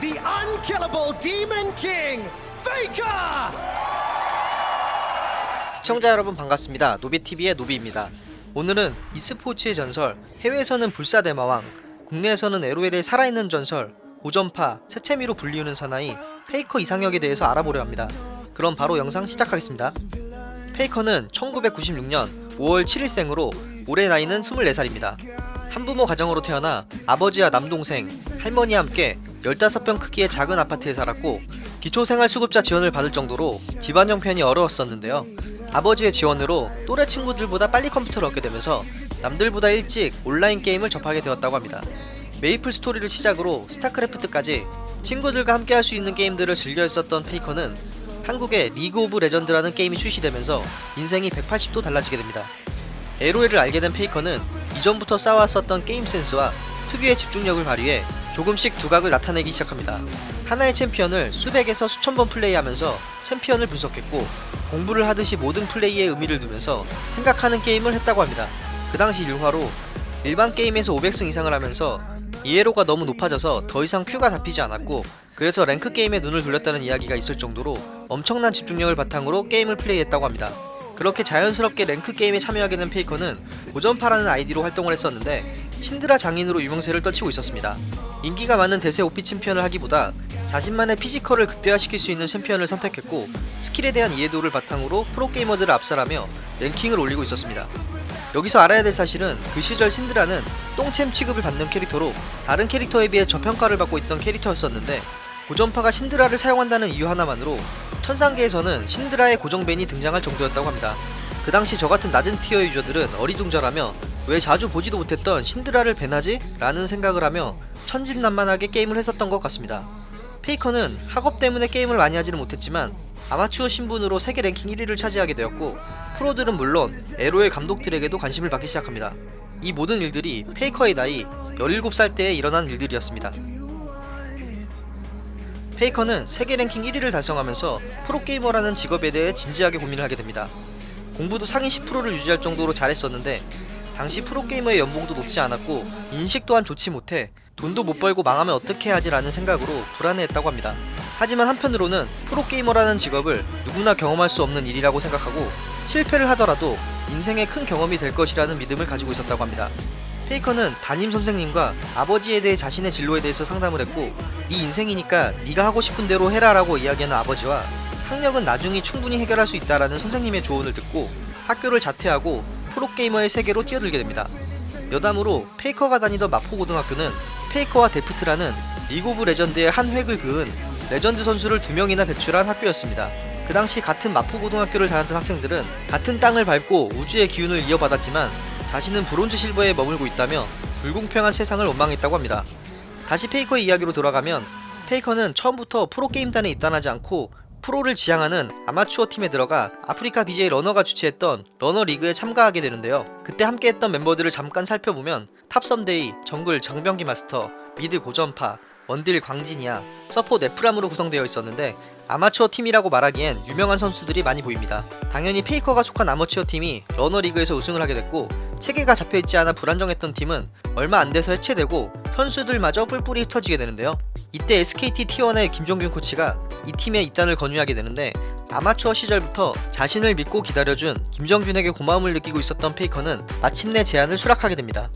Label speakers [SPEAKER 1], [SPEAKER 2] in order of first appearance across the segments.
[SPEAKER 1] the unkillable Demon King, Faker!
[SPEAKER 2] 시청자 여러분 반갑습니다. 노비TV의 노비입니다. 오늘은 e스포츠의 전설, 해외에서는 불사대마왕, 국내에서는 LOL의 살아있는 전설, 고전파, 새채미로 불리우는 사나이, 페이커 이상혁에 대해서 알아보려 합니다. 그럼 바로 영상 시작하겠습니다. 페이커는 1996년 5월 7일생으로 올해 나이는 24살입니다. 한부모 가정으로 태어나 아버지와 남동생, 할머니와 함께 15평 크기의 작은 아파트에 살았고 기초생활수급자 지원을 받을 정도로 집안 형편이 어려웠었는데요. 아버지의 지원으로 또래 친구들보다 빨리 컴퓨터를 얻게 되면서 남들보다 일찍 온라인 게임을 접하게 되었다고 합니다. 메이플 스토리를 시작으로 스타크래프트까지 친구들과 함께 할 수 있는 게임들을 즐겨 했었던 페이커는 한국에 리그 오브 레전드라는 게임이 출시되면서 인생이 180도 달라지게 됩니다. LOL을 알게 된 페이커는 이전부터 쌓아왔었던 게임 센스와 특유의 집중력을 발휘해 조금씩 두각을 나타내기 시작합니다. 하나의 챔피언을 수백에서 수천 번 플레이하면서 챔피언을 분석했고 공부를 하듯이 모든 플레이에 의미를 두면서 생각하는 게임을 했다고 합니다. 그 당시 일화로 일반 게임에서 500승 이상을 하면서 ELO가 너무 높아져서 더 이상 queue가 잡히지 않았고 그래서 랭크 게임에 눈을 돌렸다는 이야기가 있을 정도로 엄청난 집중력을 바탕으로 게임을 플레이했다고 합니다. 그렇게 자연스럽게 랭크 게임에 참여하게 된 페이커는 고전파라는 아이디로 활동을 했었는데 신드라 장인으로 유명세를 떨치고 있었습니다. 인기가 많은 대세 OP 챔피언을 하기보다 자신만의 physical을 극대화시킬 수 있는 챔피언을 선택했고 스킬에 대한 이해도를 바탕으로 프로게이머들을 압살하며 랭킹을 올리고 있었습니다. 여기서 알아야 될 사실은 그 시절 신드라는 똥챔 취급을 받는 캐릭터로 다른 캐릭터에 비해 저평가를 받고 있던 캐릭터였었는데 고전파가 신드라를 사용한다는 이유 하나만으로 천상계에서는 신드라의 고정벤이 등장할 정도였다고 합니다. 그 당시 저같은 낮은 티어의 유저들은 어리둥절하며 왜 자주 보지도 못했던 신드라를 배나지? 라는 생각을 하며 천진난만하게 게임을 했었던 것 같습니다. 페이커는 학업 때문에 게임을 많이 하지는 못했지만 아마추어 신분으로 세계 랭킹 1위를 차지하게 되었고 프로들은 물론 에로의 감독들에게도 관심을 받기 시작합니다. 이 모든 일들이 페이커의 나이 17살 때에 일어난 일들이었습니다. 페이커는 세계 랭킹 1위를 달성하면서 프로게이머라는 직업에 대해 진지하게 고민을 하게 됩니다. 공부도 상위 10%를 유지할 정도로 잘했었는데 당시 프로게이머의 연봉도 높지 않았고 인식 또한 좋지 못해 돈도 못 벌고 망하면 어떻게 하지 라는 생각으로 불안해했다고 합니다. 하지만 한편으로는 프로게이머라는 직업을 누구나 경험할 수 없는 일이라고 생각하고 실패를 하더라도 인생의 큰 경험이 될 것이라는 믿음을 가지고 있었다고 합니다. 페이커는 담임 선생님과 아버지에 대해 자신의 진로에 대해서 상담을 했고 네 인생이니까 네가 하고 싶은 대로 해라 라고 이야기하는 아버지와 학력은 나중에 충분히 해결할 수 있다라는 선생님의 조언을 듣고 학교를 자퇴하고 프로게이머의 세계로 뛰어들게 됩니다. 여담으로 페이커가 다니던 마포고등학교는 페이커와 데프트라는 리그 오브 레전드의 한 획을 그은 레전드 선수를 두 명이나 배출한 학교였습니다. 그 당시 같은 마포고등학교를 다녔던 학생들은 같은 땅을 밟고 우주의 기운을 이어받았지만 자신은 브론즈 실버에 머물고 있다며 불공평한 세상을 원망했다고 합니다. 다시 페이커의 이야기로 돌아가면 페이커는 처음부터 프로게임단에 입단하지 않고 프로를 지향하는 아마추어 팀에 들어가 아프리카 BJ 러너가 주최했던 러너 리그에 참가하게 되는데요. 그때 함께했던 멤버들을 잠깐 살펴보면 top 썸데이, 정글 정병기 마스터, mid 고전파, 원딜 광진이야, 서포 네프람으로 구성되어 있었는데 아마추어 팀이라고 말하기엔 유명한 선수들이 많이 보입니다. 당연히 페이커가 속한 아마추어 팀이 러너 리그에서 우승을 하게 됐고 체계가 잡혀있지 않아 불안정했던 팀은 얼마 안 돼서 해체되고 선수들마저 뿔뿔이 흩어지게 되는데요. 이때 SKT T1의 김정균 코치가 이 팀에 입단을 권유하게 되는데 아마추어 시절부터 자신을 믿고 기다려준 김정균에게 고마움을 느끼고 있었던 페이커는 마침내 제안을 수락하게 됩니다.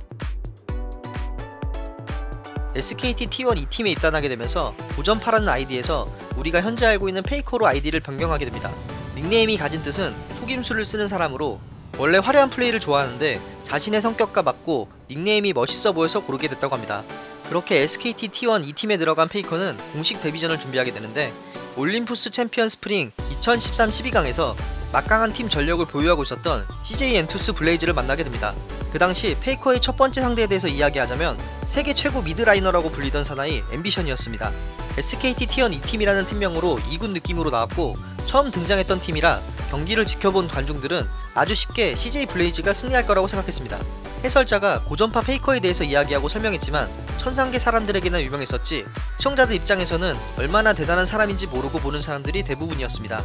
[SPEAKER 2] SKT T1 2팀에 입단하게 되면서 고전파라는 아이디에서 우리가 현재 알고 있는 페이커로 아이디를 변경하게 됩니다. 닉네임이 가진 뜻은 속임수를 쓰는 사람으로 원래 화려한 플레이를 좋아하는데 자신의 성격과 맞고 닉네임이 멋있어 보여서 고르게 됐다고 합니다. 그렇게 SKT T1 2팀에 들어간 페이커는 공식 데뷔전을 준비하게 되는데 올림푸스 챔피언 스프링 2013 12강에서 막강한 팀 전력을 보유하고 있었던 CJ 엔투스 블레이즈를 만나게 됩니다. 그 당시 페이커의 첫 번째 상대에 대해서 이야기하자면 세계 최고 mid laner라고 불리던 사나이 앰비션이었습니다. SKT T1 2팀이라는 팀명으로 2군 느낌으로 나왔고 처음 등장했던 팀이라 경기를 지켜본 관중들은 아주 쉽게 CJ 블레이즈가 승리할 거라고 생각했습니다. 해설자가 고전파 페이커에 대해서 이야기하고 설명했지만 천상계 사람들에게나 유명했었지 시청자들 입장에서는 얼마나 대단한 사람인지 모르고 보는 사람들이 대부분이었습니다.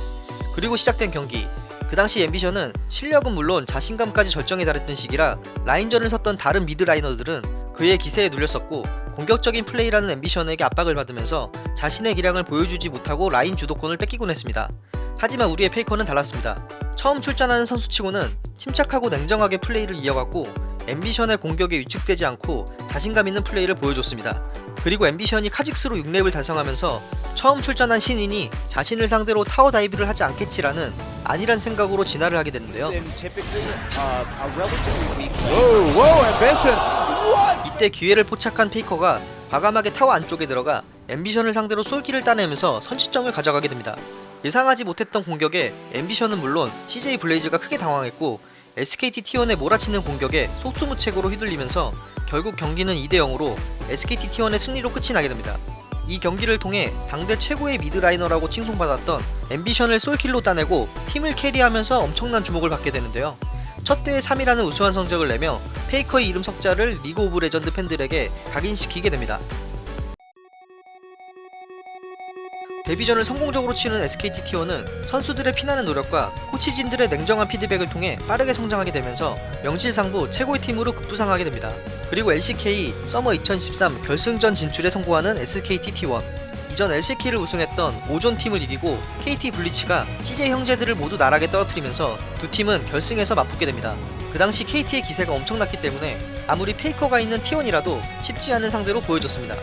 [SPEAKER 2] 그리고 시작된 경기 그 당시 앰비션은 실력은 물론 자신감까지 절정에 달했던 시기라 라인전을 섰던 다른 mid laner들은 그의 기세에 눌렸었고 공격적인 플레이하는 앰비션에게 압박을 받으면서 자신의 기량을 보여주지 못하고 라인 주도권을 뺏기곤 했습니다. 하지만 우리의 페이커는 달랐습니다. 처음 출전하는 선수치고는 침착하고 냉정하게 플레이를 이어갔고 앰비션의 공격에 위축되지 않고 자신감 있는 플레이를 보여줬습니다. 그리고 앰비션이 카직스로 6렙을 달성하면서 처음 출전한 신인이 자신을 상대로 tower dive를 하지 않겠지라는 아니란 생각으로 진화를 하게 되는데요. 이때 기회를 포착한 페이커가 과감하게 타워 안쪽에 들어가 앰비션을 상대로 솔킬을 따내면서 선취점을 가져가게 됩니다. 예상하지 못했던 공격에 앰비션은 물론 CJ 블레이즈가 크게 당황했고 SKT T1의 몰아치는 공격에 속수무책으로 휘둘리면서 결국 경기는 2대 0으로 SKT T1의 승리로 끝이 나게 됩니다. 이 경기를 통해 당대 최고의 mid laner라고 칭송받았던 앰비션을 솔킬로 따내고 팀을 carry하면서 엄청난 주목을 받게 되는데요. 첫 대회 3위라는 우수한 성적을 내며 페이커의 이름 석자를 리그 오브 레전드 팬들에게 각인시키게 됩니다. 데뷔전을 성공적으로 치른 SKT T1은 선수들의 피나는 노력과 코치진들의 냉정한 피드백을 통해 빠르게 성장하게 되면서 명실상부 최고의 팀으로 급부상하게 됩니다. 그리고 LCK 서머 2013 결승전 진출에 성공하는 SKT T1 이전 LCK를 우승했던 오존 팀을 이기고 KT 블리츠가 CJ 형제들을 모두 나락에 떨어뜨리면서 두 팀은 결승에서 맞붙게 됩니다. 그 당시 KT의 기세가 엄청났기 때문에 아무리 페이커가 있는 T1이라도 쉽지 않은 상대로 보여줬습니다.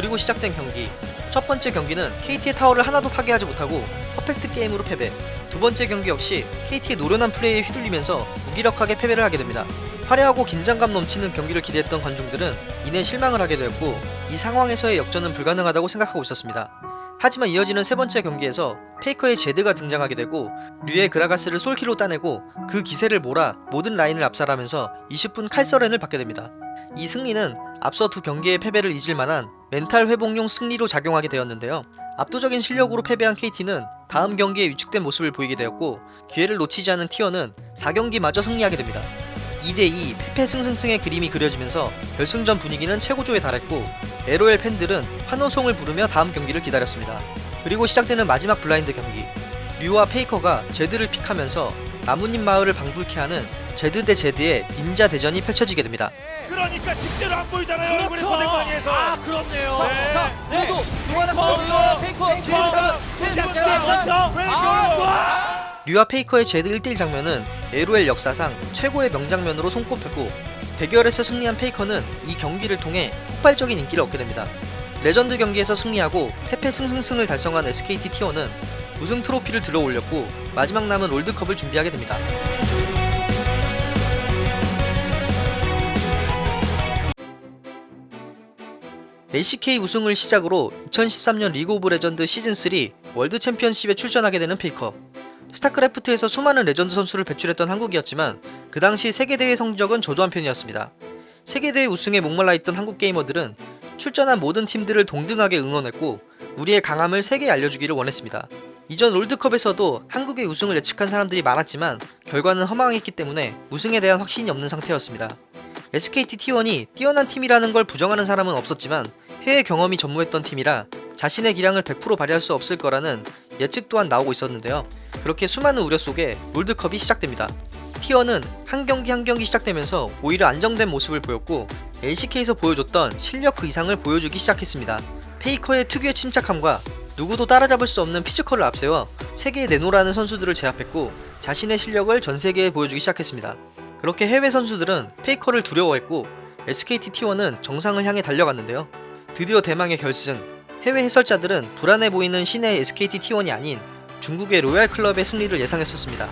[SPEAKER 2] 그리고 시작된 경기 첫 번째 경기는 KT의 타워를 하나도 파괴하지 못하고 퍼펙트 게임으로 패배 두 번째 경기 역시 KT의 노련한 플레이에 휘둘리면서 무기력하게 패배를 하게 됩니다. 화려하고 긴장감 넘치는 경기를 기대했던 관중들은 이내 실망을 하게 되었고 이 상황에서의 역전은 불가능하다고 생각하고 있었습니다. 하지만 이어지는 세 번째 경기에서 페이커의 제드가 등장하게 되고 류의 그라가스를 솔키로 따내고 그 기세를 몰아 모든 라인을 압살하면서 20분 칼서렌을 받게 됩니다. 이 승리는 앞서 두 경기의 패배를 잊을 만한 멘탈 회복용 승리로 작용하게 되었는데요. 압도적인 실력으로 패배한 KT는 다음 경기에 위축된 모습을 보이게 되었고 기회를 놓치지 않은 T1은 4경기마저 승리하게 됩니다. 2대2 패패 승승승의 그림이 그려지면서 결승전 분위기는 최고조에 달했고 LOL 팬들은 환호성을 부르며 다음 경기를 기다렸습니다. 그리고 시작되는 마지막 블라인드 경기 류와 페이커가 제드를 pick하면서 나뭇잎 마을을 방불케 하는 제드 대 제드의 닌자 대전이 펼쳐지게 됩니다.
[SPEAKER 3] 그러니까 실제로 안 보이잖아요.
[SPEAKER 4] 그렇죠.
[SPEAKER 3] 보내방에서.
[SPEAKER 4] 아 그렇네요.
[SPEAKER 3] 네.
[SPEAKER 4] 자 모두 누가나
[SPEAKER 3] 페이커,
[SPEAKER 4] 페이커
[SPEAKER 3] 페이커,
[SPEAKER 4] 페이커
[SPEAKER 3] 페이커.
[SPEAKER 2] 류와 페이커의 제드 1대1 장면은 LOL 역사상 최고의 명장면으로 손꼽혔고 대결에서 승리한 페이커는 이 경기를 통해 폭발적인 인기를 얻게 됩니다. 레전드 경기에서 승리하고 패패 승승승을 달성한 SKT T1은 우승 트로피를 들어 올렸고 마지막 남은 롤드컵을 준비하게 됩니다. LCK 우승을 시작으로 2013년 리그 오브 레전드 시즌3 월드 챔피언십에 출전하게 되는 페이커. 스타크래프트에서 수많은 레전드 선수를 배출했던 한국이었지만 그 당시 세계대회 성적은 저조한 편이었습니다. 세계대회 우승에 목말라 있던 한국 게이머들은 출전한 모든 팀들을 동등하게 응원했고 우리의 강함을 세계에 알려주기를 원했습니다. 이전 롤드컵에서도 한국의 우승을 예측한 사람들이 많았지만 결과는 허망했기 때문에 우승에 대한 확신이 없는 상태였습니다. SKT T1이 뛰어난 팀이라는 걸 부정하는 사람은 없었지만 해외 경험이 전무했던 팀이라 자신의 기량을 100% 발휘할 수 없을 거라는 예측 또한 나오고 있었는데요. 그렇게 수많은 우려 속에 롤드컵이 시작됩니다. T1은 한 경기 한 경기 시작되면서 오히려 안정된 모습을 보였고 LCK에서 보여줬던 실력 그 이상을 보여주기 시작했습니다. 페이커의 특유의 침착함과 누구도 따라잡을 수 없는 physical을 앞세워 세계에 내로라하는 선수들을 제압했고 자신의 실력을 전 세계에 보여주기 시작했습니다. 그렇게 해외 선수들은 페이커를 두려워했고 SKT T1은 정상을 향해 달려갔는데요. 드디어 대망의 결승. 해외 해설자들은 불안해 보이는 신예 SKT T1이 아닌 중국의 로얄 클럽의 승리를 예상했었습니다.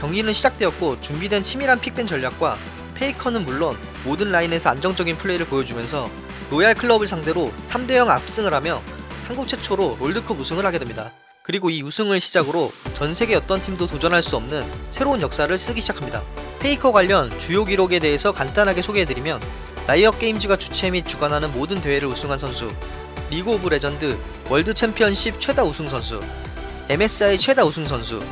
[SPEAKER 2] 경기는 시작되었고 준비된 치밀한 pick ban 전략과 페이커는 물론 모든 라인에서 안정적인 플레이를 보여주면서 로얄 클럽을 상대로 3대0 압승을 하며 한국 최초로 롤드컵 우승을 하게 됩니다. 그리고 이 우승을 시작으로 전 세계 어떤 팀도 도전할 수 없는 새로운 역사를 쓰기 시작합니다. 페이커 관련 주요 기록에 대해서 간단하게 소개해드리면 라이엇 게임즈가 주최 및 주관하는 모든 대회를 우승한 선수, 리그 오브 레전드 월드 챔피언십 최다 우승 선수, MSI 최다 우승 선수,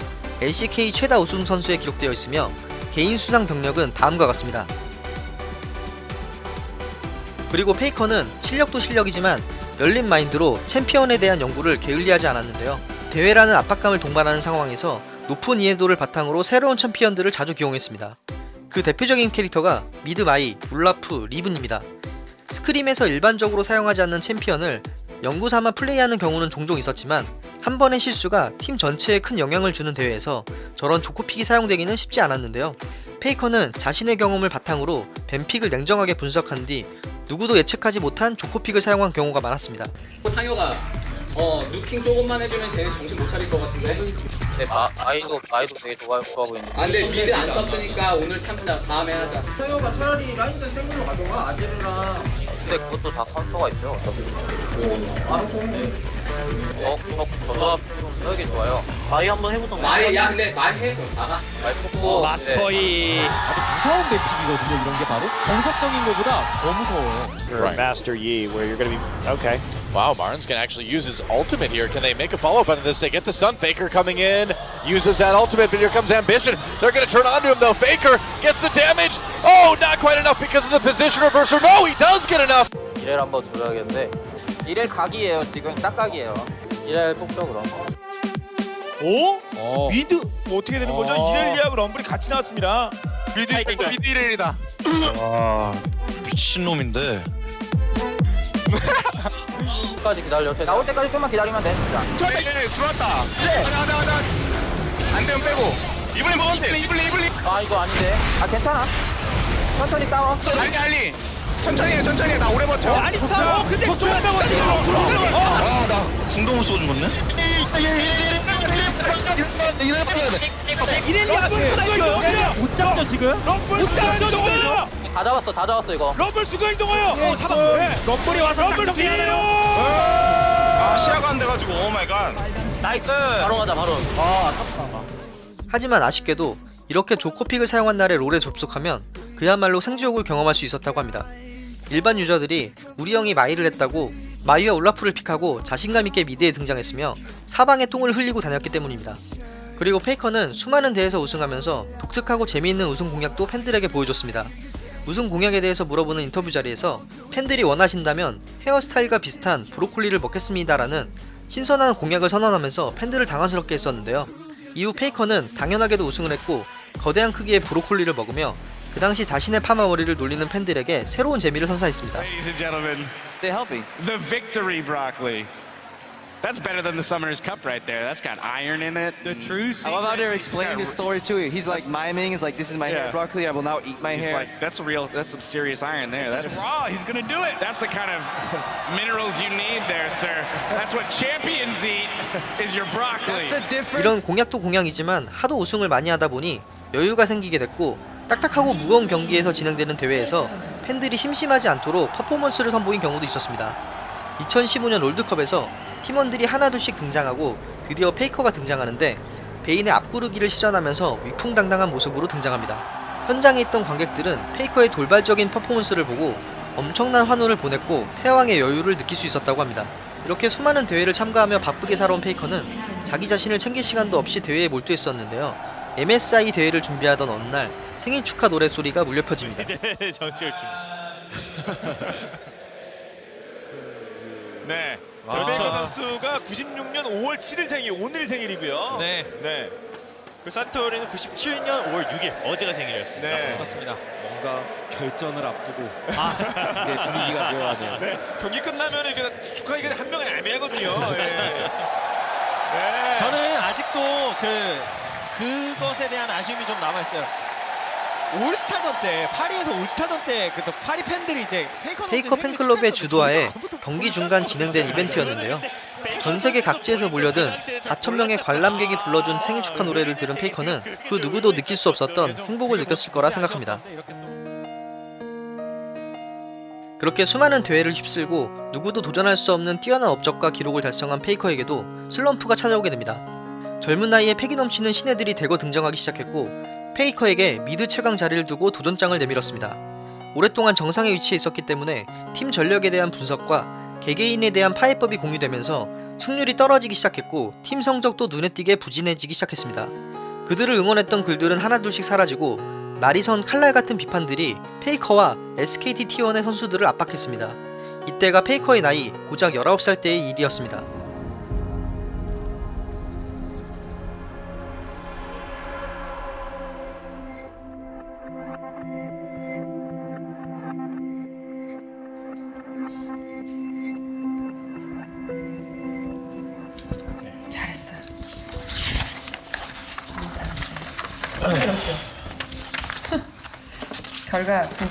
[SPEAKER 2] LCK 최다 우승 선수에 기록되어 있으며 개인 수상 경력은 다음과 같습니다. 그리고 페이커는 실력도 실력이지만 열린 마인드로 챔피언에 대한 연구를 게을리하지 않았는데요. 대회라는 압박감을 동반하는 상황에서 높은 이해도를 바탕으로 새로운 챔피언들을 자주 기용했습니다. 그 대표적인 캐릭터가 mid 마이, 올라프, 리븐입니다. scrim에서 일반적으로 사용하지 않는 챔피언을 연구 삼아 플레이하는 경우는 종종 있었지만 한 번의 실수가 팀 전체에 큰 영향을 주는 대회에서 저런 조커 pick이 사용되기는 쉽지 않았는데요. 페이커는 자신의 경험을 바탕으로 ban pick을 냉정하게 분석한 뒤 누구도 예측하지 못한 조커 pick을 사용한 경우가 많았습니다.
[SPEAKER 5] 상혁아 어 누킹 조금만 해주면 쟤네 정신 못 차릴 것 같은데
[SPEAKER 6] 네, 마, 마이도 마이도 되게 좋아 좋아 보이는데.
[SPEAKER 5] 아 근데 미드 안 떴으니까 오늘 참자 다음에 하자
[SPEAKER 7] 상혁아 차라리 라인전 생물로 가져가 아제르랑
[SPEAKER 6] 근데 그것도 다 카운터가 있죠. 어차피.
[SPEAKER 7] 알아서
[SPEAKER 6] 어, 어, 저조합 좀 되게 좋아요. 마이 한번 해보던가.
[SPEAKER 5] 마이 야 근데 마이 해 그럼 나가
[SPEAKER 6] 마이 뽑고.
[SPEAKER 4] 마스터이 아주 무서운 맵픽이거든요. 이런 게 바로 정석적인 것보다 더 무서워요.
[SPEAKER 3] Right. Master Yi, where you're going to be okay.
[SPEAKER 8] Wow, Martin's gonna actually use his ultimate here. Can they make a follow-up on this? They get the stun. Faker coming in, uses that ultimate, but here comes Ambition. They're gonna turn onto him though. Faker gets the damage. Oh, not quite enough because of the position reversal. No, he does get enough.
[SPEAKER 6] 이렐 한번 줘야겠는데. 이렐 각이에요. 지금 딱 각이에요. 이렐 뽑죠 그럼.
[SPEAKER 3] 오?
[SPEAKER 4] 어.
[SPEAKER 3] 미드 뭐 어떻게 되는 거죠?
[SPEAKER 4] 어.
[SPEAKER 3] 이렐리아하고 럼블이 같이 나왔습니다. 미드 미드 이렐이다.
[SPEAKER 9] 미친놈인데
[SPEAKER 6] 끝 까지 기다려. 나올 때까지 좀만 기다리면 돼. 진짜.
[SPEAKER 3] 들어왔다. 가자 가자 가자. 안 되면 빼고. 이블린 먹으면 돼. 이블린 이블린.
[SPEAKER 6] 아 이거 아닌데. 아 괜찮아. 천천히 싸워.
[SPEAKER 3] 알리 알리. 천천히 해 천천히 해. 나 오래 버텨.
[SPEAKER 4] 어 근데
[SPEAKER 3] 들어간다고 들어.
[SPEAKER 9] 아 나 궁도 못 쏘고 죽었네
[SPEAKER 4] 이렐리아가 못 잡죠 지금?
[SPEAKER 3] 럼블 순간이동해요.
[SPEAKER 6] 다 잡았어. 다 잡았어 이거.
[SPEAKER 3] 럼블 순간이동해요.
[SPEAKER 4] 어 잡았고 럼블이 와서
[SPEAKER 3] 뒤에요.
[SPEAKER 4] 돼요.
[SPEAKER 3] 아 시야가 안 돼가지고 oh my god.
[SPEAKER 6] 바로 가자 바로.
[SPEAKER 2] 하지만 아쉽게도 이렇게 조커 pick을 사용한 날에 롤에 접속하면 그야말로 생지옥을 경험할 수 있었다고 합니다. 일반 유저들이 우리 형이 마이를 했다고 마이와 올라프를 pick하고 자신감 있게 mid에 등장했으며 사방에 똥을 흘리고 다녔기 때문입니다. 그리고 페이커는 수많은 대회에서 우승하면서 독특하고 재미있는 우승 공약도 팬들에게 보여줬습니다. 우승 공약에 대해서 물어보는 인터뷰 자리에서 팬들이 원하신다면 헤어스타일과 비슷한 브로콜리를 먹겠습니다라는 신선한 공약을 선언하면서 팬들을 당황스럽게 했었는데요. 이후 페이커는 당연하게도 우승을 했고 거대한 크기의 브로콜리를 먹으며 그 당시 자신의 파마 머리를 놀리는 팬들에게 새로운 재미를 선사했습니다.
[SPEAKER 10] Ladies and gentlemen,
[SPEAKER 6] Stay healthy.
[SPEAKER 10] the victory broccoli. That's better than the Summoner's Cup right there. That's got iron in it.
[SPEAKER 4] The true
[SPEAKER 11] I love how they're explaining his story too. He's like miming. He's like, "This is my
[SPEAKER 10] Yeah.
[SPEAKER 11] hair broccoli. I will now eat my
[SPEAKER 10] He's
[SPEAKER 11] hair."
[SPEAKER 10] like, that's real. That's some serious iron there. That's
[SPEAKER 3] raw. He's gonna do it.
[SPEAKER 10] that's the kind of minerals you need there, sir. That's what champions eat. Is your broccoli.
[SPEAKER 11] That's the difference.
[SPEAKER 2] 이런 공약도 공약이지만 하도 우승을 많이 하다 보니 여유가 생기게 됐고 딱딱하고 무거운 경기에서 진행되는 대회에서 팬들이 심심하지 않도록 퍼포먼스를 선보인 경우도 있었습니다. 2015년 롤드컵에서 팀원들이 하나둘씩 등장하고 드디어 페이커가 등장하는데 베인의 앞구르기를 시전하면서 위풍당당한 모습으로 등장합니다. 현장에 있던 관객들은 페이커의 돌발적인 퍼포먼스를 보고 엄청난 환호를 보냈고 패왕의 여유를 느낄 수 있었다고 합니다. 이렇게 수많은 대회를 참가하며 바쁘게 살아온 페이커는 자기 자신을 챙길 시간도 없이 대회에 몰두했었는데요. MSI 대회를 준비하던 어느 날 생일 축하 노래 소리가 물려 퍼집니다.
[SPEAKER 3] 정철 중. 네. 저 페이커 선수가 96년 5월 7일 생일, 오늘이 생일이고요.
[SPEAKER 4] 네.
[SPEAKER 3] 네.
[SPEAKER 9] 그 사토리는 97년 5월 6일 어제가 생일이었습니다
[SPEAKER 3] 네.
[SPEAKER 4] 맞습니다. 뭔가 결전을 앞두고 아 이제 분위기가 묘하네요.
[SPEAKER 3] 네. 경기 끝나면 이렇게 축하하기가 한 명은 애매하거든요. 예. 네.
[SPEAKER 4] 저는 아직도 그 그것에 대한 아쉬움이 좀 남아 있어요. 올스타전 때 파리에서 올스타전 때 그 파리 팬들이 이제 페이커,
[SPEAKER 2] 팬클럽의 주도하에 경기 중간 진행된 이벤트였는데요. 전 세계 각지에서 몰려든 4천명의 관람객이 불러준 생일 축하 노래를 들은 페이커는 그 누구도 느낄 수 없었던 행복을 느꼈을 거라 생각합니다. 그렇게 수많은 대회를 휩쓸고 누구도 도전할 수 없는 뛰어난 업적과 기록을 달성한 페이커에게도 슬럼프가 찾아오게 됩니다. 젊은 나이에 패기 넘치는 신예들이 대거 등장하기 시작했고 페이커에게 mid 최강 자리를 두고 도전장을 내밀었습니다. 오랫동안 정상에 위치해 있었기 때문에 팀 전력에 대한 분석과 개개인에 대한 파해법이 공유되면서 승률이 떨어지기 시작했고 팀 성적도 눈에 띄게 부진해지기 시작했습니다. 그들을 응원했던 글들은 하나둘씩 사라지고 날이 선 칼날 같은 비판들이 페이커와 SKT T1의 선수들을 압박했습니다. 이때가 페이커의 나이 고작 19살 때의 일이었습니다.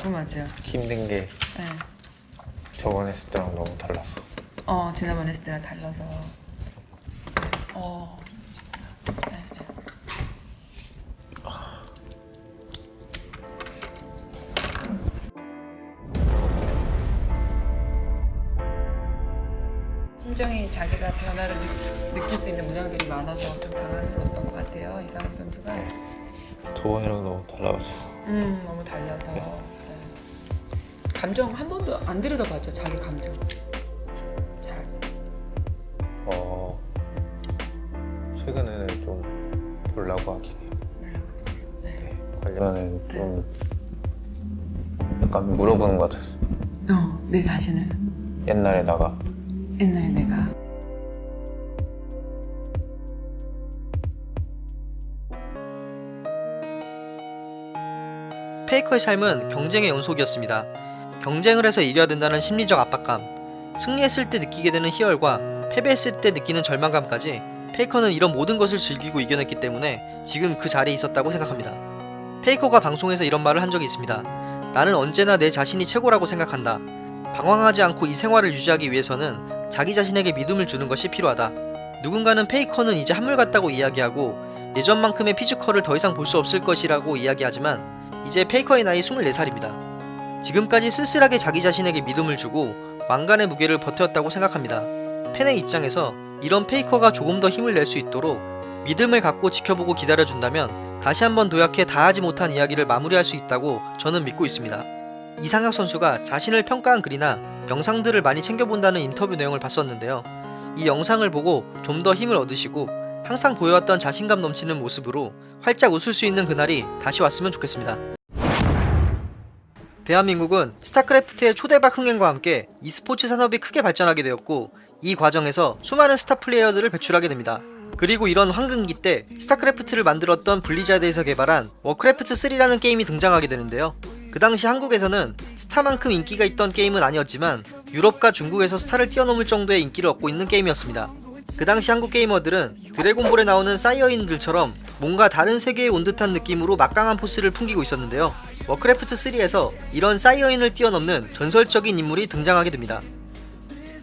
[SPEAKER 12] 궁금하죠.
[SPEAKER 13] 힘든 게
[SPEAKER 12] 네.
[SPEAKER 13] 저번에 했을 때랑 너무 달랐어.
[SPEAKER 12] 어 지난번 했을 때랑 달라서. 어. 네, 네. 심정이 자기가 변화를 느, 느낄 수 있는 문항들이 많아서 좀 당황스러웠던 것 같아요 이상학 선수가.
[SPEAKER 13] 저번이랑 너무 달라서.
[SPEAKER 12] 음 너무 달라서. 네. 감정 한 번도 안 들여다봤죠 자기 감정. 잘.
[SPEAKER 13] 어 최근에는 좀 보려고 하긴 해요. 네. 관련은 좀 약간 물어보는 것 같았어.
[SPEAKER 12] 어, 내 자신을
[SPEAKER 13] 옛날에 나가
[SPEAKER 12] 옛날에 내가
[SPEAKER 2] 페이커의 삶은 경쟁의 연속이었습니다. 경쟁을 해서 이겨야 된다는 심리적 압박감, 승리했을 때 느끼게 되는 희열과 패배했을 때 느끼는 절망감까지 페이커는 이런 모든 것을 즐기고 이겨냈기 때문에 지금 그 자리에 있었다고 생각합니다. 페이커가 방송에서 이런 말을 한 적이 있습니다. 나는 언제나 내 자신이 최고라고 생각한다. 방황하지 않고 이 생활을 유지하기 위해서는 자기 자신에게 믿음을 주는 것이 필요하다. 누군가는 페이커는 이제 한물갔다고 이야기하고 예전만큼의 physical을 더 이상 볼 수 없을 것이라고 이야기하지만 이제 페이커의 나이 24살입니다. 지금까지 쓸쓸하게 자기 자신에게 믿음을 주고 왕관의 무게를 버텼다고 생각합니다. 팬의 입장에서 이런 페이커가 조금 더 힘을 낼 수 있도록 믿음을 갖고 지켜보고 기다려준다면 다시 한번 도약해 다하지 못한 이야기를 마무리할 수 있다고 저는 믿고 있습니다. 이상혁 선수가 자신을 평가한 글이나 영상들을 많이 챙겨본다는 인터뷰 내용을 봤었는데요. 이 영상을 보고 좀 더 힘을 얻으시고 항상 보여왔던 자신감 넘치는 모습으로 활짝 웃을 수 있는 그날이 다시 왔으면 좋겠습니다. 대한민국은 스타크래프트의 초대박 흥행과 함께 e스포츠 산업이 크게 발전하게 되었고 이 과정에서 수많은 스타 플레이어들을 배출하게 됩니다. 그리고 이런 황금기 때 스타크래프트를 만들었던 블리자드에서 개발한 워크래프트 3라는 게임이 등장하게 되는데요. 그 당시 한국에서는 스타만큼 인기가 있던 게임은 아니었지만 유럽과 중국에서 스타를 뛰어넘을 정도의 인기를 얻고 있는 게임이었습니다. 그 당시 한국 게이머들은 드래곤볼에 나오는 사이어인들처럼 뭔가 다른 세계에 온 듯한 느낌으로 막강한 force를 풍기고 있었는데요. 워크래프트 3에서 이런 사이어인을 뛰어넘는 전설적인 인물이 등장하게 됩니다.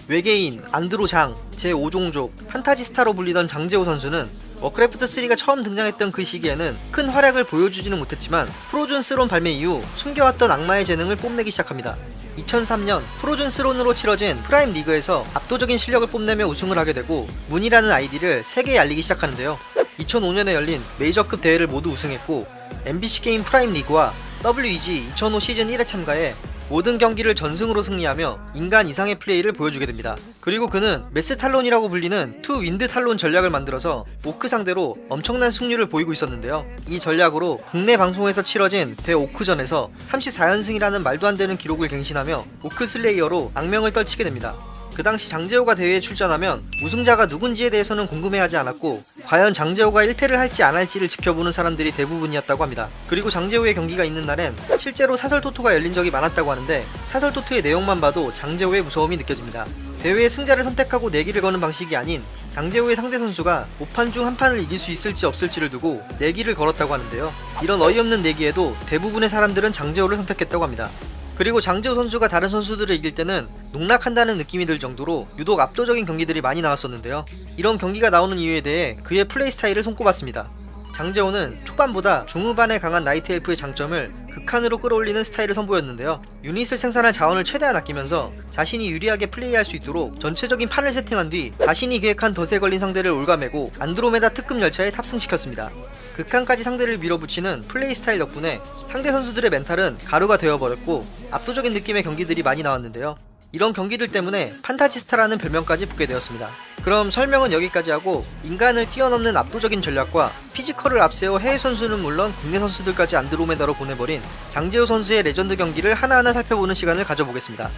[SPEAKER 2] 외계인, 안드로장, 제5종족, 판타지 스타로 불리던 장재호 선수는 워크래프트 3가 처음 등장했던 그 시기에는 큰 활약을 보여주지는 못했지만 프로즌 스론 발매 이후 숨겨왔던 악마의 재능을 뽐내기 시작합니다. 2003년 프로즌 스론으로 치러진 프라임 리그에서 압도적인 실력을 뽐내며 우승을 하게 되고 문이라는 아이디를 세계에 알리기 시작하는데요. 2005년에 열린 메이저급 대회를 모두 우승했고 MBC 게임 프라임 리그와 WEG 2005 시즌 1에 참가해 모든 경기를 전승으로 승리하며 인간 이상의 플레이를 보여주게 됩니다. 그리고 그는 mass talon이라고 불리는 two wind talon 전략을 만들어서 오크 상대로 엄청난 승률을 보이고 있었는데요. 이 전략으로 국내 방송에서 치러진 대오크전에서 34연승이라는 말도 안 되는 기록을 갱신하며 오크 슬레이어로 악명을 떨치게 됩니다. 그 당시 장재호가 대회에 출전하면 우승자가 누군지에 대해서는 궁금해하지 않았고 과연 장재호가 1패를 할지 안 할지를 지켜보는 사람들이 대부분이었다고 합니다. 그리고 장재호의 경기가 있는 날엔 실제로 사설토토가 열린 적이 많았다고 하는데 사설토토의 내용만 봐도 장재호의 무서움이 느껴집니다. 대회의 승자를 선택하고 내기를 거는 방식이 아닌 장재호의 상대 선수가 5판 중 한 판을 이길 수 있을지 없을지를 두고 내기를 걸었다고 하는데요. 이런 어이없는 내기에도 대부분의 사람들은 장재호를 선택했다고 합니다. 그리고 장재호 선수가 다른 선수들을 이길 때는 농락한다는 느낌이 들 정도로 유독 압도적인 경기들이 많이 나왔었는데요. 이런 경기가 나오는 이유에 대해 그의 플레이 스타일을 손꼽았습니다. 장재호는 초반보다 중후반에 강한 나이트 엘프의 장점을 극한으로 끌어올리는 스타일을 선보였는데요. 유닛을 생산할 자원을 최대한 아끼면서 자신이 유리하게 플레이할 수 있도록 전체적인 판을 세팅한 뒤 자신이 계획한 덫에 걸린 상대를 올가매고 안드로메다 특급 열차에 탑승시켰습니다. 극한까지 상대를 밀어붙이는 플레이 스타일 덕분에 상대 선수들의 mental은 가루가 되어버렸고 압도적인 느낌의 경기들이 많이 나왔는데요. 이런 경기들 때문에 판타지스타라는 별명까지 붙게 되었습니다. 그럼 설명은 여기까지 하고 인간을 뛰어넘는 압도적인 전략과 physical을 앞세워 해외 선수는 물론 국내 선수들까지 안드로메다로 보내버린 장재호 선수의 레전드 경기를 하나하나 살펴보는 시간을 가져보겠습니다.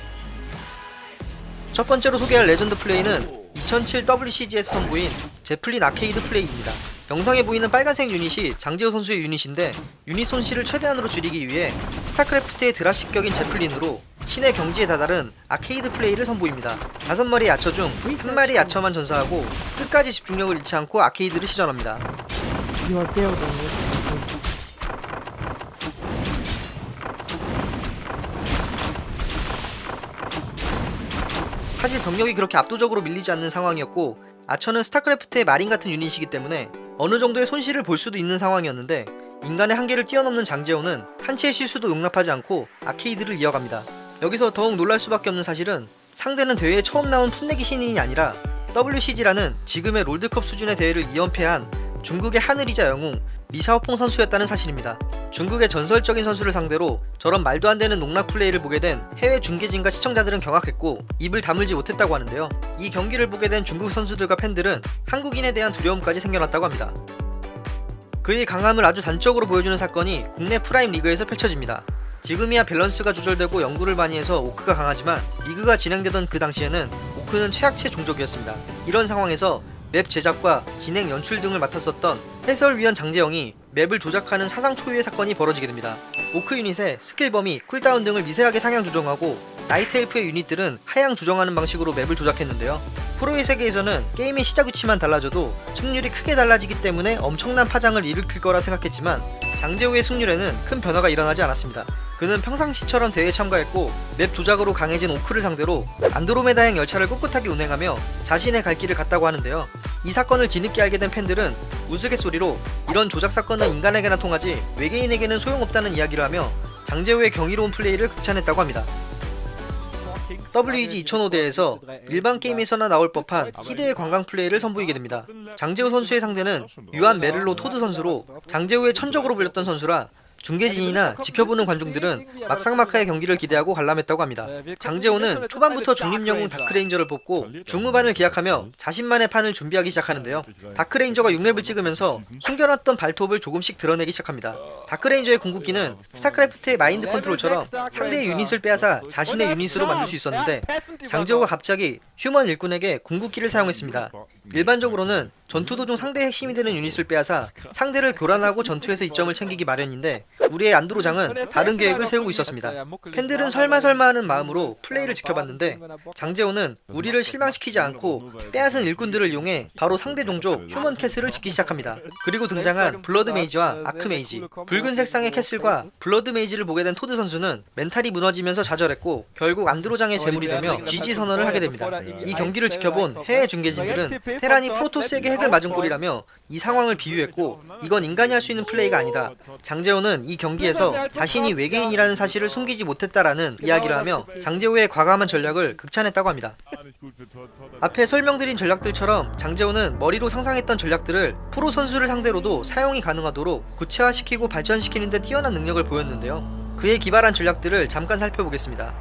[SPEAKER 2] 첫 번째로 소개할 레전드 플레이는 2007 WCG에서 선보인 제플린 아케이드 플레이입니다. 영상에 보이는 빨간색 유닛이 장재호 선수의 유닛인데 유닛 손실을 최대한으로 줄이기 위해 스타크래프트의 dropship격인 Zeppelin으로 신의 경지에 다다른 아케이드 플레이를 선보입니다. 5마리 야처 중 1마리 archer만 전사하고 끝까지 집중력을 잃지 않고 아케이드를 시전합니다. 사실 병력이 그렇게 압도적으로 밀리지 않는 상황이었고 아처는 스타크래프트의 마린 같은 유닛이기 때문에 어느 정도의 손실을 볼 수도 있는 상황이었는데 인간의 한계를 뛰어넘는 장재호는 한치의 실수도 용납하지 않고 아케이드를 이어갑니다. 여기서 더욱 놀랄 수밖에 없는 사실은 상대는 대회에 처음 나온 풋내기 신인이 아니라 WCG라는 지금의 롤드컵 수준의 대회를 2연패한 중국의 하늘이자 영웅 리샤오퐁 선수였다는 사실입니다. 중국의 전설적인 선수를 상대로 저런 말도 안 되는 농락 플레이를 보게 된 해외 중계진과 시청자들은 경악했고 입을 다물지 못했다고 하는데요. 이 경기를 보게 된 중국 선수들과 팬들은 한국인에 대한 두려움까지 생겨났다고 합니다. 그의 강함을 아주 단적으로 보여주는 사건이 국내 프라임 리그에서 펼쳐집니다. 지금이야 밸런스가 조절되고 연구를 많이 해서 오크가 강하지만 리그가 진행되던 그 당시에는 오크는 최약체 종족이었습니다. 이런 상황에서 맵 제작과 진행 연출 등을 맡았었던 해설위원 장재영이 맵을 조작하는 사상 초유의 사건이 벌어지게 됩니다. 오크 유닛의 스킬 범위, 쿨다운 등을 미세하게 상향 조정하고 나이트 엘프의 유닛들은 하향 조정하는 방식으로 맵을 조작했는데요. 프로의 세계에서는 게임의 시작 위치만 달라져도 승률이 크게 달라지기 때문에 엄청난 파장을 일으킬 거라 생각했지만 장재호의 승률에는 큰 변화가 일어나지 않았습니다. 그는 평상시처럼 대회에 참가했고 맵 조작으로 강해진 오크를 상대로 안드로메다행 열차를 꿋꿋하게 운행하며 자신의 갈 길을 갔다고 하는데요. 이 사건을 뒤늦게 알게 된 팬들은 우스갯소리로 이런 조작 사건은 인간에게나 통하지 외계인에게는 소용없다는 이야기를 하며 장재호의 경이로운 플레이를 극찬했다고 합니다. WEG 2005대에서 일반 게임에서나 나올 법한 희대의 관광 플레이를 선보이게 됩니다. 장재호 선수의 상대는 유한 메를로 토드 선수로 장재호의 천적으로 불렸던 선수라 중계진이나 지켜보는 관중들은 막상막하의 경기를 기대하고 관람했다고 합니다. 장재호는 초반부터 중립영웅 Dark Ranger를 뽑고 중후반을 기약하며 자신만의 판을 준비하기 시작하는데요. Dark Ranger가 6렙을 찍으면서 숨겨놨던 발톱을 조금씩 드러내기 시작합니다. 다크레인저의 궁극기는 스타크래프트의 마인드 컨트롤처럼 상대의 유닛을 빼앗아 자신의 유닛으로 만들 수 있었는데 장재호가 갑자기 휴먼 일꾼에게 궁극기를 사용했습니다. 일반적으로는 전투 도중 상대의 핵심이 되는 유닛을 빼앗아 상대를 교란하고 전투에서 이점을 챙기기 마련인데 우리의 안드로장은 다른 계획을 세우고 있었습니다. 팬들은 설마설마 하는 마음으로 플레이를 지켜봤는데 장재호는 우리를 실망시키지 않고 빼앗은 일꾼들을 이용해 바로 상대 종족 휴먼 castle을 짓기 시작합니다. 그리고 등장한 블러드 메이지와 아크 메이지 붉은 색상의 castle과 Blood Mage를 보게 된 토드 선수는 멘탈이 무너지면서 좌절했고 결국 안드로장의 제물이 되며 GG 선언을 하게 됩니다. 이 경기를 지켜본 해외 중계진들은 테란이 프로토스에게 핵을 맞은 꼴이라며 이 상황을 비유했고 이건 인간이 할 수 있는 플레이가 아니다. 장재호는 이 경기에서 자신이 외계인이라는 사실을 숨기지 못했다라는 이야기를 하며 장재호의 과감한 전략을 극찬했다고 합니다. 앞에 설명드린 전략들처럼 장재호는 머리로 상상했던 전략들을 프로 선수를 상대로도 사용이 가능하도록 구체화시키고 발전시키는 데 뛰어난 능력을 보였는데요. 그의 기발한 전략들을 잠깐 살펴보겠습니다.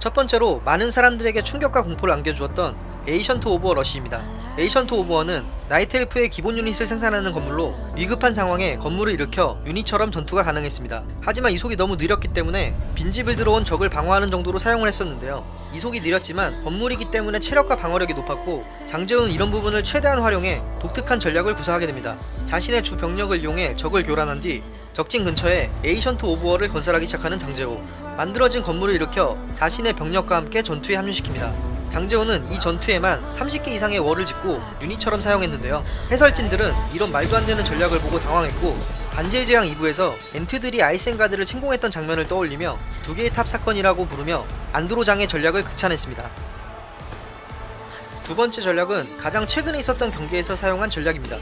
[SPEAKER 2] 첫 번째로 많은 사람들에게 충격과 공포를 안겨주었던 Ancient of War 러시입니다. Ancient of War는 나이트엘프의 기본 유닛을 생산하는 건물로 위급한 상황에 건물을 일으켜 유닛처럼 전투가 가능했습니다. 하지만 이속이 너무 느렸기 때문에 빈집을 들어온 적을 방어하는 정도로 사용을 했었는데요. 이속이 느렸지만 건물이기 때문에 체력과 방어력이 높았고 장재호는 이런 부분을 최대한 활용해 독특한 전략을 구사하게 됩니다. 자신의 주 병력을 이용해 적을 교란한 뒤 적진 근처에 Ancient of War를 건설하기 시작하는 장재호 만들어진 건물을 일으켜 자신의 병력과 함께 전투에 합류시킵니다. 장재호는 이 전투에만 30개 이상의 War를 짓고 유닛처럼 사용했는데요. 해설진들은 이런 말도 안 되는 전략을 보고 당황했고 반지의 제왕 2부에서 엔트들이 아이센가드를 침공했던 장면을 떠올리며 두 개의 탑 사건이라고 부르며 안드로장의 전략을 극찬했습니다. 두 번째 전략은 가장 최근에 있었던 경기에서 사용한 전략입니다.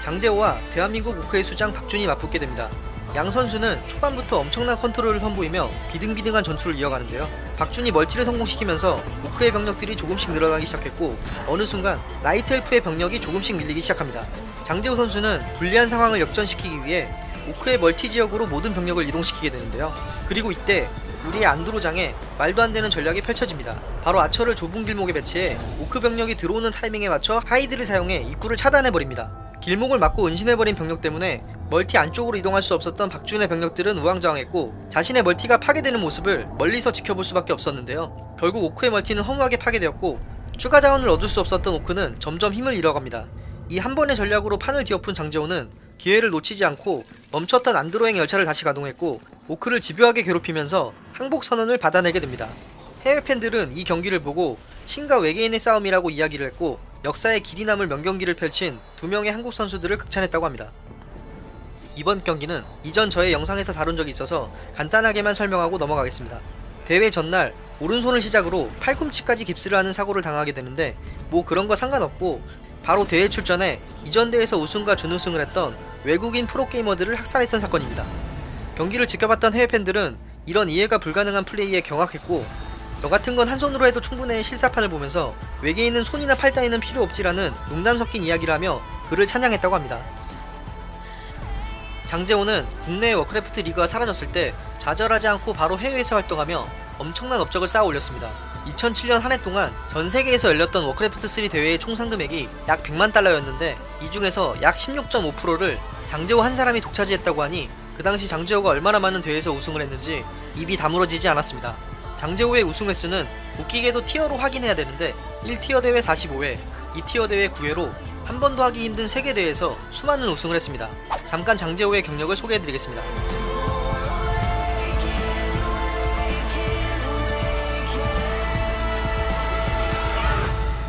[SPEAKER 2] 장재호와 대한민국 오크의 수장 박준이 맞붙게 됩니다. 양 선수는 초반부터 엄청난 컨트롤을 선보이며 비등비등한 전투를 이어가는데요. 박준이 멀티를 성공시키면서 오크의 병력들이 조금씩 늘어나기 시작했고 어느 순간 나이트 엘프의 병력이 조금씩 밀리기 시작합니다. 장재호 선수는 불리한 상황을 역전시키기 위해 오크의 멀티 지역으로 모든 병력을 이동시키게 되는데요. 그리고 이때 우리의 안드로장의 말도 안 되는 전략이 펼쳐집니다. 바로 archer를 좁은 길목에 배치해 오크 병력이 들어오는 타이밍에 맞춰 hide를 사용해 입구를 차단해버립니다. 길목을 막고 은신해버린 병력 때문에 멀티 안쪽으로 이동할 수 없었던 박준의 병력들은 우왕좌왕했고 자신의 멀티가 파괴되는 모습을 멀리서 지켜볼 수밖에 없었는데요. 결국 오크의 멀티는 허무하게 파괴되었고 추가 자원을 얻을 수 없었던 오크는 점점 힘을 잃어갑니다. 이 한 번의 전략으로 판을 뒤엎은 장재호는 기회를 놓치지 않고 멈췄던 안드로행 열차를 다시 가동했고 오크를 집요하게 괴롭히면서 항복 선언을 받아내게 됩니다. 해외 팬들은 이 경기를 보고 신과 외계인의 싸움이라고 이야기를 했고 역사의 길이 남을 명경기를 펼친 두 명의 한국 선수들을 극찬했다고 합니다. 이번 경기는 이전 저의 영상에서 다룬 적이 있어서 간단하게만 설명하고 넘어가겠습니다. 대회 전날 오른손을 시작으로 팔꿈치까지 깁스를 하는 사고를 당하게 되는데 뭐 그런 거 상관없고 바로 대회 출전에 이전 대회에서 우승과 준우승을 했던 외국인 프로게이머들을 학살했던 사건입니다. 경기를 지켜봤던 해외 팬들은 이런 이해가 불가능한 플레이에 경악했고 너 같은 건 한 손으로 해도 충분해 실사판을 보면서 외계인은 손이나 팔 따위는 필요 없지라는 농담 섞인 이야기를 하며 그를 찬양했다고 합니다. 장재호는 국내 워크래프트 리그가 사라졌을 때 좌절하지 않고 바로 해외에서 활동하며 엄청난 업적을 쌓아 올렸습니다. 2007년 한 해 동안 전 세계에서 열렸던 워크래프트 3 대회의 총 상금액이 약 100만 달러였는데 이 중에서 약 16.5%를 장재호 한 사람이 독차지했다고 하니 그 당시 장재호가 얼마나 많은 대회에서 우승을 했는지 입이 다물어지지 않았습니다. 장재호의 우승 횟수는 웃기게도 티어로 확인해야 되는데 1티어 대회 45회, 2티어 대회 9회로 한 번도 하기 힘든 세계 대회에서 수많은 우승을 했습니다. 잠깐 장재호의 경력을 소개해드리겠습니다.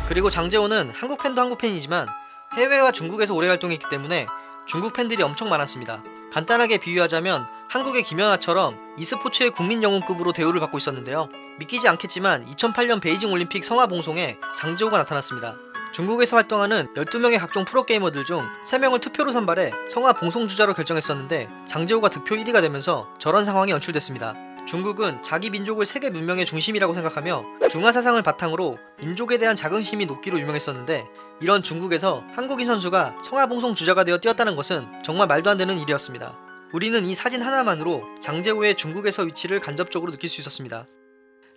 [SPEAKER 2] 그리고 장재호는 한국 팬도 한국 팬이지만 해외와 중국에서 오래 활동했기 때문에 중국 팬들이 엄청 많았습니다. 간단하게 비유하자면 한국의 김연아처럼 e스포츠의 국민 영웅급으로 대우를 받고 있었는데요. 믿기지 않겠지만 2008년 베이징 올림픽 성화 봉송에 장재호가 나타났습니다. 중국에서 활동하는 12명의 각종 프로게이머들 중 3명을 투표로 선발해 성화 봉송 주자로 결정했었는데 장재호가 득표 1위가 되면서 저런 상황이 연출됐습니다. 중국은 자기 민족을 세계 문명의 중심이라고 생각하며 중화 사상을 바탕으로 민족에 대한 자긍심이 높기로 유명했었는데 이런 중국에서 한국인 선수가 청하봉송 주자가 되어 뛰었다는 것은 정말 말도 안 되는 일이었습니다. 우리는 이 사진 하나만으로 장재호의 중국에서 위치를 간접적으로 느낄 수 있었습니다.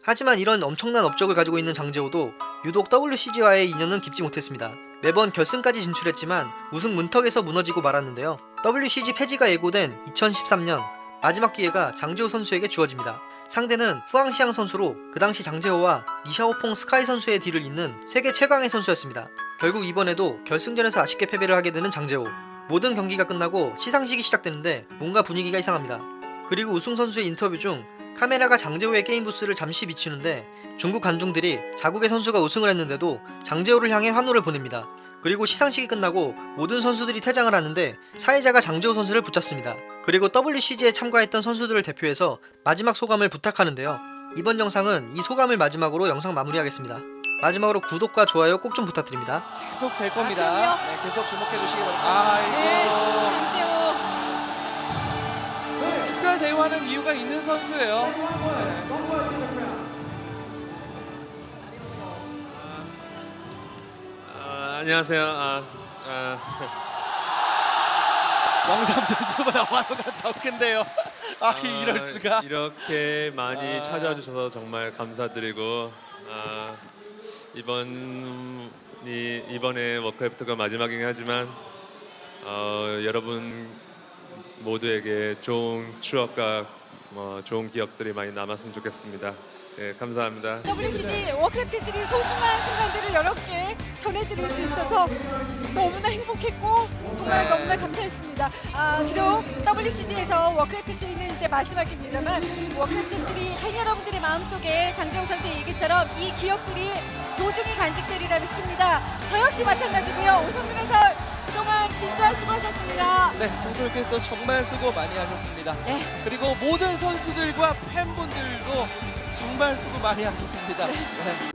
[SPEAKER 2] 하지만 이런 엄청난 업적을 가지고 있는 장재호도 유독 WCG와의 인연은 깊지 못했습니다. 매번 결승까지 진출했지만 우승 문턱에서 무너지고 말았는데요. WCG 폐지가 예고된 2013년 마지막 기회가 장재호 선수에게 주어집니다. 상대는 후앙시앙 선수로 그 당시 장재호와 리샤오퐁 스카이 선수의 뒤를 잇는 세계 최강의 선수였습니다. 결국 이번에도 결승전에서 아쉽게 패배를 하게 되는 장재호. 모든 경기가 끝나고 시상식이 시작되는데 뭔가 분위기가 이상합니다. 그리고 우승 선수의 인터뷰 중 카메라가 장재호의 게임 부스를 잠시 비추는데 중국 관중들이 자국의 선수가 우승을 했는데도 장재호를 향해 환호를 보냅니다. 그리고 시상식이 끝나고 모든 선수들이 퇴장을 하는데 사회자가 장재호 선수를 붙잡습니다. 그리고 WCG에 참가했던 선수들을 대표해서 마지막 소감을 부탁하는데요. 이번 영상은 이 소감을 마지막으로 영상 마무리하겠습니다. 마지막으로 구독과 좋아요 꼭 좀 부탁드립니다.
[SPEAKER 14] 계속 될 겁니다. 네, 계속 주목해 주시기 바랍니다. 아이고. 특 하는 이유가 있는 선수예요.
[SPEAKER 15] 아, 안녕하세요. 아, 아,
[SPEAKER 14] 왕삼 선수보다 화가 더 큰데요. 아, 이럴 수가.
[SPEAKER 15] 이렇게 많이
[SPEAKER 14] 아.
[SPEAKER 15] 찾아와 주셔서 정말 감사드리고 아, 이번 이 이번에 워크래프트가 마지막이긴 하지만 어, 여러분 모두에게 좋은 추억과 뭐 좋은 기억들이 많이 남았으면 좋겠습니다. 예, 감사합니다.
[SPEAKER 16] WCG 워크래프트 3 소중한 순간들을 여러분께 전해드릴 수 있어서 너무나 행복했고 정말 너무나 감사했습니다. 아, 비록 WCG에서 워크래프트 3는 이제 마지막입니다만 워크래프트 3 팬 여러분들의 마음속에 장재호 선수의 얘기처럼 이 기억들이 소중히 간직되리라 믿습니다. 저 역시 마찬가지고요. 오성근 해설 그 동안 진짜 수고하셨습니다.
[SPEAKER 14] 네, 정 캐스터께서 정말 수고 많이 하셨습니다. 그리고 모든 선수들과 팬분들도 정말 수고 많이 하셨습니다. 네.